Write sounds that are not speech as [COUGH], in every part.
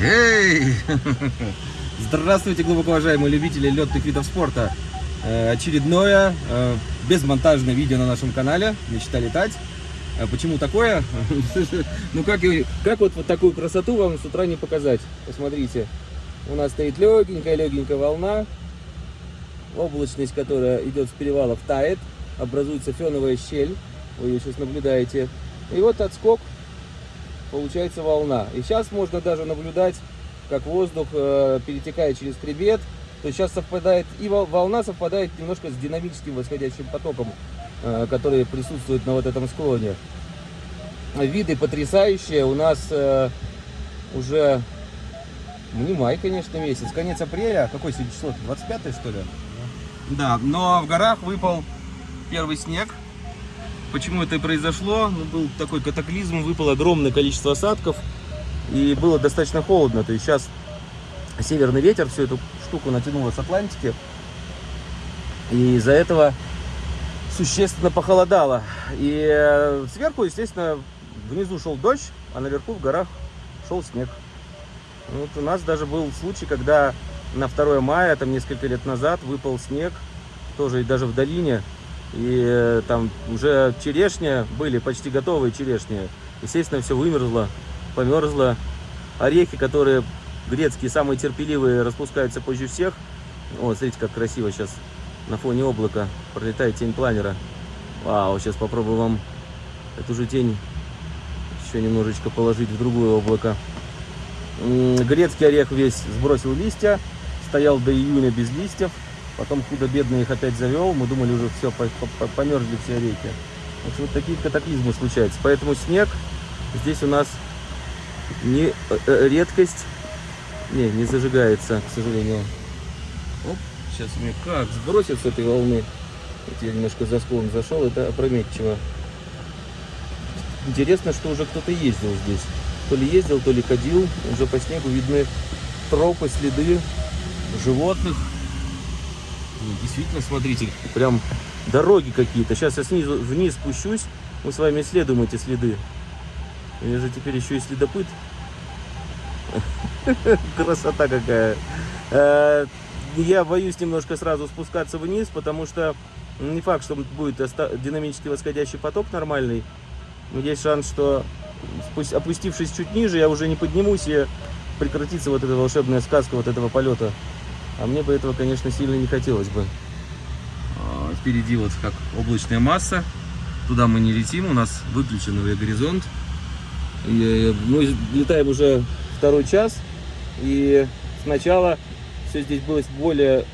Эй! Здравствуйте, глубоко уважаемые любители летных видов спорта. Э, Очередное э, безмонтажное видео на нашем канале «Мечта летать». А Почему такое? [LAUGHS] Ну как, как вот, вот такую красоту вам с утра не показать? Посмотрите. У нас стоит легенькая-легенькая волна. Облачность, которая идет с перевалов, тает. Образуется феновая щель. Вы ее сейчас наблюдаете. И вот отскок. Получается волна. И сейчас можно даже наблюдать, как воздух э, перетекает через хребет. То есть сейчас совпадает, и вол- волна совпадает немножко с динамическим восходящим потоком, э, который присутствует на вот этом склоне. Виды потрясающие. У нас э, уже ну, не май, конечно, месяц, конец апреля. Какое сегодня число? 25 что ли? Да, но в горах выпал первый снег. Почему это и произошло? Ну, был такой катаклизм, выпало огромное количество осадков. И было достаточно холодно. То есть сейчас северный ветер всю эту штуку натянуло с Атлантики. И из-за этого существенно похолодало. И э, сверху, естественно, внизу шел дождь, а наверху в горах шел снег. Вот у нас даже был случай, когда на 2 мая, там несколько лет назад, выпал снег, тоже и даже в долине. И э, там уже черешня, были почти готовые черешни. Естественно, все вымерзло, померзло. Орехи, которые грецкие, самые терпеливые, распускаются позже всех. Вот, смотрите, как красиво сейчас на фоне облака пролетает тень планера. Вау, сейчас попробую вам эту же тень еще немножечко положить в другое облако. Грецкий орех весь сбросил листья, стоял до июня без листьев, потом худо-бедно их опять завел, мы думали уже все, померзли все общем, вот такие катаклизмы случаются. Поэтому снег здесь у нас не э, э, редкость, не, не зажигается, к сожалению. Оп, сейчас меня как сбросит с этой волны. Вот я немножко за склон зашел, это опрометчиво. Интересно, что уже кто-то ездил здесь. То ли ездил, то ли ходил. Уже по снегу видны тропы, следы животных. Ну, Действительно, смотрите, прям дороги какие-то. Сейчас я снизу вниз спущусь, мы с вами исследуем эти следы. Я же теперь еще и следопыт. [LAUGHS] Красота какая. Э, Я боюсь немножко сразу спускаться вниз, потому что не факт, что будет оста- динамически восходящий поток нормальный. Но есть шанс, что опустившись чуть ниже, я уже не поднимусь и прекратится вот эта волшебная сказка вот этого полета. А мне бы этого, конечно, сильно не хотелось бы. А, Впереди вот как облачная масса. Туда мы не летим, у нас выключен горизонт. И, э, Мы летаем уже второй час, и сначала все здесь было более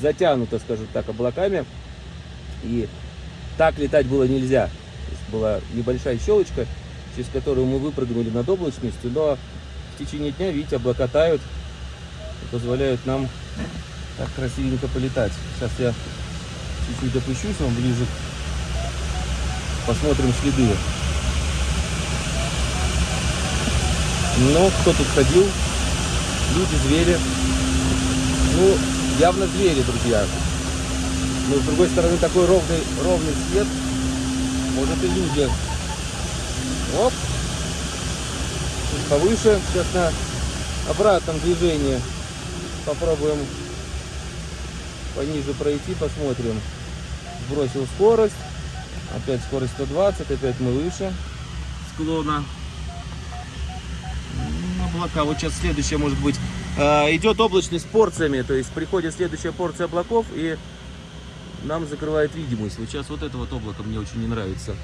затянуто, скажем так, облаками, и так летать было нельзя. То есть была небольшая щелочка, через которую мы выпрыгнули над облачностью, но в течение дня, видите, облака тают и позволяют нам так красивенько полетать. Сейчас я чуть-чуть опущусь вам ближе, посмотрим следы. Но кто тут ходил? Люди, звери. Ну, явно звери, друзья. Но с другой стороны такой ровный, ровный свет. Может и люди. Оп. Повыше. Сейчас на обратном движении попробуем пониже пройти, посмотрим. Сбросил скорость. Опять скорость 120, опять мы выше склона. М, Облака. Вот сейчас следующая может быть. А, идет облачность порциями, то есть приходит следующая порция облаков и нам закрывает видимость. Вот сейчас вот это вот облако мне очень не нравится.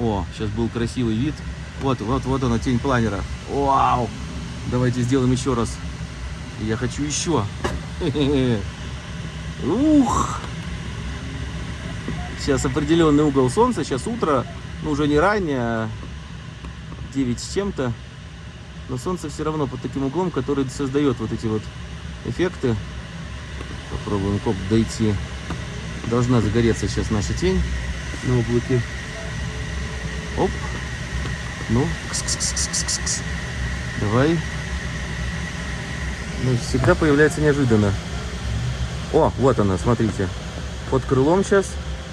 О, сейчас был красивый вид. Вот, вот, вот она, тень планера. Вау! Давайте сделаем еще раз. Я хочу еще. Ух! Сейчас определенный угол солнца, сейчас утро, ну уже не ранее, а 9 с чем-то. Но солнце все равно под таким углом, который создает вот эти вот эффекты. Попробуем коп дойти. Должна загореться сейчас наша тень на облаке. Оп. Ну, кс-кс-кс-кс-кс-кс. Давай. Ну, всегда появляется неожиданно. О, вот она, смотрите. Под крылом сейчас.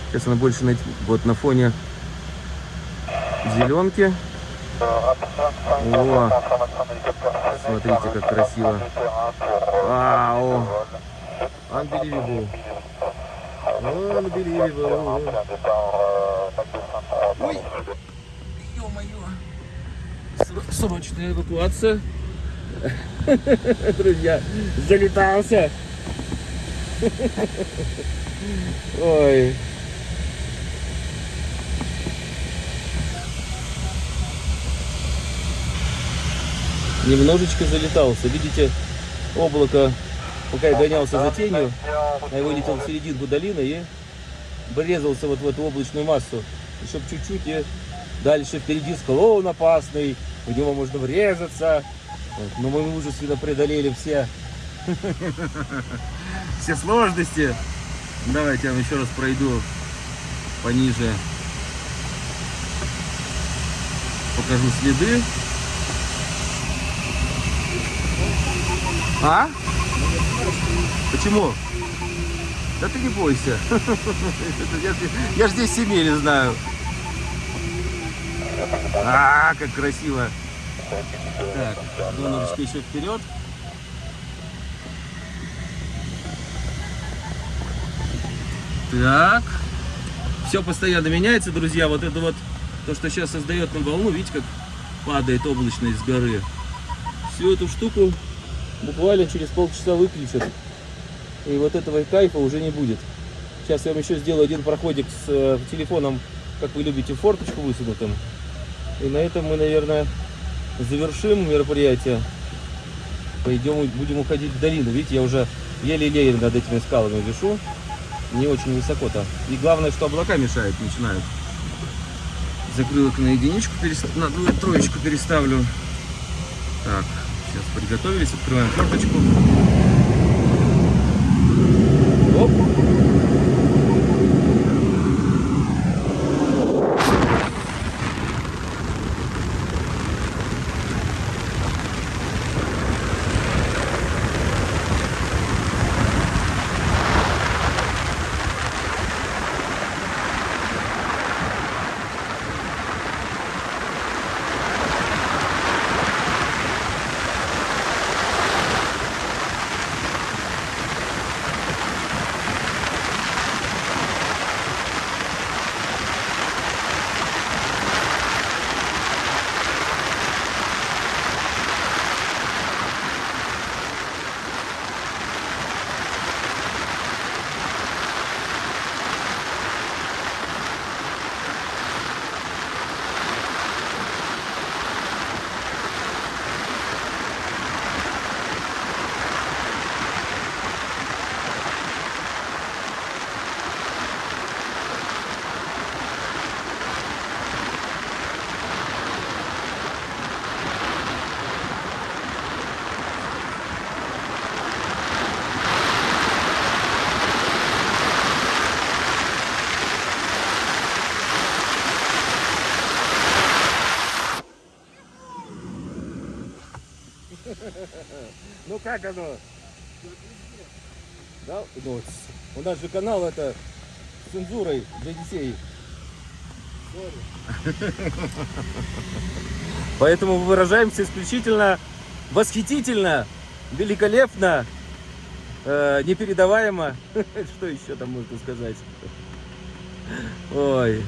Сейчас она больше на, вот на фоне зеленки. О, смотрите, как красиво. Вау! Unbelievable. Unbelievable. Ой! Ё-моё! Срочная эвакуация. [LAUGHS] Друзья, залетался. Ой. Немножечко залетался. Видите, облако, пока я гонялся за тенью, я вылетел в серединку долины и врезался вот в эту облачную массу. Чтобы чуть-чуть и дальше впереди склон опасный, в него можно врезаться. Вот. Но мы мужественно преодолели все, [LAUGHS] все сложности. Давайте я вам еще раз пройду пониже. Покажу следы. А? Почему? Да ты не бойся. [LAUGHS] Я, я ж здесь семьи не знаю. А, как красиво. Так, донорочка еще вперед. Так. Все постоянно меняется, друзья. Вот это вот, то, что сейчас создает нам волну, видите, как падает облачность с горы. Всю эту штуку буквально через полчаса выключат. И вот этого кайфа уже не будет. Сейчас я вам еще сделаю один проходик с э, телефоном, как вы любите, форточку высунутым. И на этом мы, наверное, завершим мероприятие. Пойдем, будем уходить в долину. Видите, я уже еле-еле над этими скалами вешу. Не очень высоко-то. И главное, что облака мешают, начинают. Закрылок на единичку, на троечку переставлю. Так, сейчас приготовились, открываем форточку. Оп. Как оно? Да? Ну, у нас же канал это с цензурой для детей. Поэтому выражаемся исключительно восхитительно, великолепно, э, непередаваемо. [LAUGHS] Что еще там можно сказать? Ой.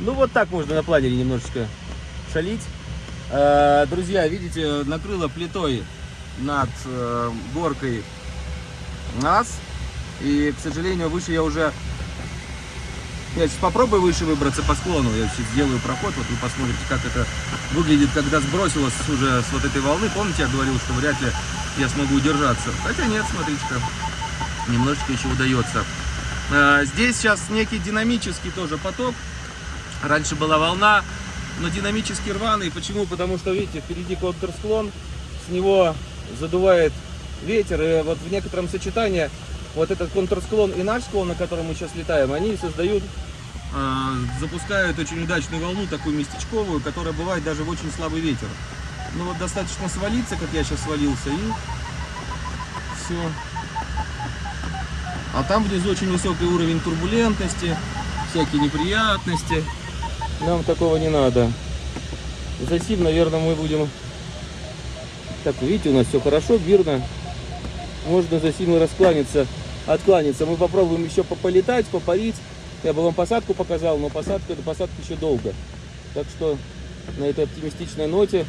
Ну вот так можно на планере немножечко шалить. Э, друзья, видите, накрыло плитой над э, горкой нас. И, к сожалению, выше я уже... Я сейчас попробую выше выбраться по склону. Я сейчас сделаю проход. Вот вы посмотрите, как это выглядит, когда сбросилось уже с вот этой волны. Помните, я говорил, что вряд ли я смогу удержаться. Хотя нет, смотрите-ка. Немножечко еще удается. Э, здесь сейчас некий динамический тоже поток. Раньше была волна, но динамически рваный. Почему? Потому что, видите, впереди контрсклон, с него задувает ветер, и вот в некотором сочетании вот этот контрсклон и наш склон, на котором мы сейчас летаем, они создают, э, запускают очень удачную волну, такую местечковую, которая бывает даже в очень слабый ветер. Ну вот достаточно свалиться, как я сейчас свалился, и все. А там внизу очень высокий уровень турбулентности, всякие неприятности. Нам такого не надо. Затем, наверное, мы будем Так, видите, у нас все хорошо, мирно. Можно за сильно раскланяться, откланяться. Мы попробуем еще пополетать, попарить. Я бы вам посадку показал, но посадка до посадки еще долго. Так что на этой оптимистичной ноте,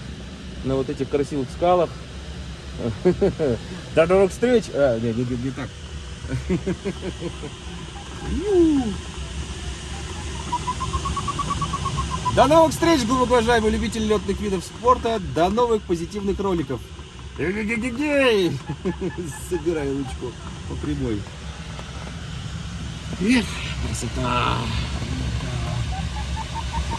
на вот этих красивых скалах. До новых встреч! А, не, не, не так. [LAUGHS] До новых встреч, глубоко уважаемые любители летных видов спорта. До новых позитивных роликов. [LAUGHS] Собирай ручку по прямой. Эх, красота!